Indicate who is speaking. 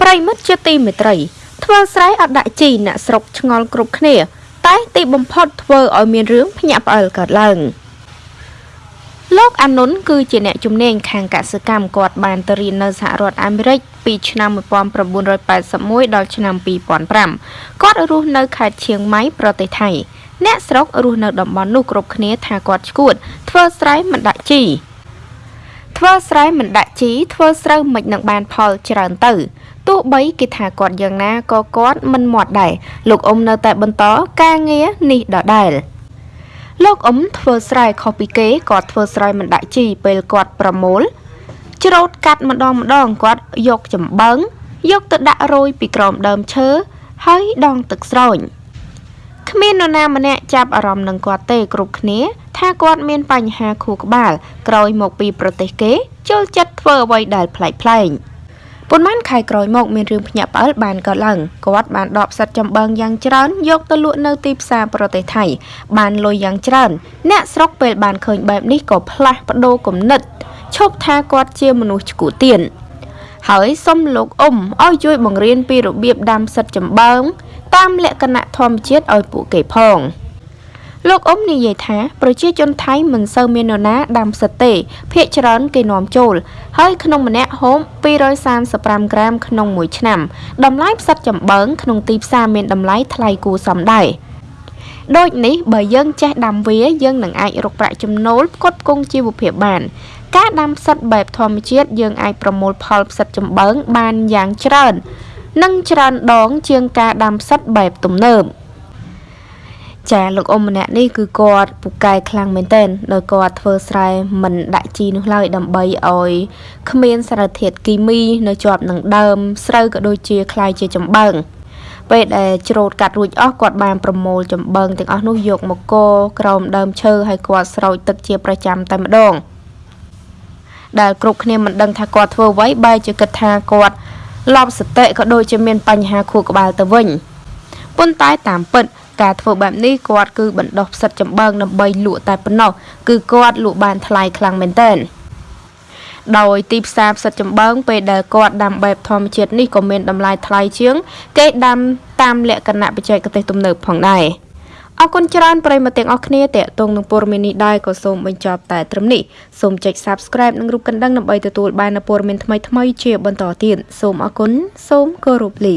Speaker 1: ប្រិមិត្តជាទីមេត្រីធ្វើស្រែអត់ដាក់ជីអ្នកស្រុកឆ្ងល់គ្រប់គ្នា តែទីបំផុតធ្វើឲ្យមានរឿងភ្ញាក់ផ្អើលកើតឡើងលោកអានុនគឺជាអ្នកជំនាញខាងកសិកម្មគាត់បានទៅរៀននៅសហរដ្ឋអាមេរិកពីឆ្នាំ1981ដល់ឆ្នាំ2005គាត់រស់នៅខេត្តឈៀងម៉ៃប្រទេសថៃអ្នកស្រុករស់នៅតំបន់នោះគ្រប់គ្នាថាគាត់ឈួតធ្វើស្រែមិនដាក់ជីធ្វើស្រែមិនដាក់ជីធ្វើស្រូវមិននឹងបានផលច្រើនទៅ ទោះបីគេថាគាត់យ៉ាងណាក៏គាត់មិនមាត់ដែរលោកអ៊ុំនៅតែបន្តការងារនេះដដែលលោកអ៊ុំធ្វើស្រែខុសពីគេគាត់ធ្វើស្រែមិនដាក់ជីពេលគាត់ប្រមូលច្រូតកាត់ម្ដងម្ដងគាត់យកចំបើងយកទៅដាក់រោយពីក្រោមដើមឈើហើយដងទឹកស្រោញគ្មាននរណាម្នាក់ចាប់អារម្មណ៍នឹងគាត់ទេគ្រប់គ្នា ថាគាត់មានបញ្ហាខួរក្បាលក្រោយមកពីប្រទេសគេចូលចិត្តធ្វើអ្វីដែលប្លែកប្លែក ប៉ុន្មានខែក្រោយមកមានរឿងភ្ញាក់ផ្អើលបានកើតឡើងគាត់បានដកផ្សិតចំបើងយ៉ាងច្រើនយកទៅលក់នៅទីផ្សារប្រទេសថៃបានលុយយ៉ាងច្រើន អ្នកស្រុកពេលបានឃើញបែបនេះក៏ផ្លាស់ប្ដូរគំនិតឈប់ថាគាត់ជាមនុស្សឈួទៀនហើយសុំលោកអ៊ុំឲ្យជួយបង្រៀនពីរបៀបដាំផ្សិតចំបើងតាមលក្ខណៈធម្មជាតិឲ្យពួកគេផង។ លោកអ៊ុំនិយាយថាប្រជាជនថៃមិនសូវមាននរណាដាំផ្សិតទេភាគច្រើនគេនាំចូល ហើយក្នុងម្នាក់ហូប235ក្រាមក្នុងមួយឆ្នាំតម្លៃផ្សិតចំបើងក្នុងទីផ្សារមានតម្លៃថ្លៃគួរសមដែរដូចនេះបើយើងចេះដាំវាយើងនឹងអាចរកប្រាក់ចំណូលផ្គត់ផ្គង់ជីវភាពបាន ការដាំផ្សិតបែបធម្មជាតិយើងអាចប្រមូលផលផ្សិតចំបើងបានយ៉ាងច្រើន និងច្រើនដងជាងការដាំផ្សិតបែបទំនើប។ ចាលោកអ៊ំម្នាក់នេះគឺគាត់ពូកែខ្លាំងមែនទែនដោយគាត់ធ្វើស្រែមិនដាក់ជីនោះឡើយដើម្បីឲ្យគ្មានសារធាតុគីមីនៅជាប់នឹងដើមស្រូវក៏ដូចជាខ្លាយជាចំបើងពេលដែលច្រូតកាត់រួចអស់គាត់បានប្រមូលចំបើងទាំងអស់នោះយកមកកោក្រោមដើមឈើហើយគាត់ស្រោចទឹកជាប្រចាំតែម្ដងដែលគ្រប់គ្នាមិនដឹងថាគាត់ធ្វើអ្វីបែរជាគិតថាគាត់លប់សតិក៏ដូចជាមានបញ្ហាខួរក្បាលទៅវិញប៉ុន្តែតាមពិត ការធ្វើបែបនេះគាត់គឺបណ្ដោះផ្សិតចំបើងដើម្បីលក់តែប៉ុណ្ណោះគឺគាត់លក់បានថ្លៃខ្លាំងមែនទែនដោយទីផ្សារផ្សិតចំបើងពេលដែលគាត់ដាំបែបធម្មជាតិនេះក៏មានតម្លៃថ្លៃជាង គេដាំតាមលក្ខណៈបច្ចេកទេសទំនើបផងដែរអរគុណច្រើនប្រិយមិត្តទាំងអស់គ្នាតេតងនឹងព័ត៌មាននេះដែរក៏សូមបញ្ចប់តែត្រឹមនេះសូមចុច Subscribe និងរូបកណ្ដឹងដើម្បីទទួលបាននូវព័ត៌មានថ្មីៗជាបន្តទៀតសូមអរគុណសូមគោរពលា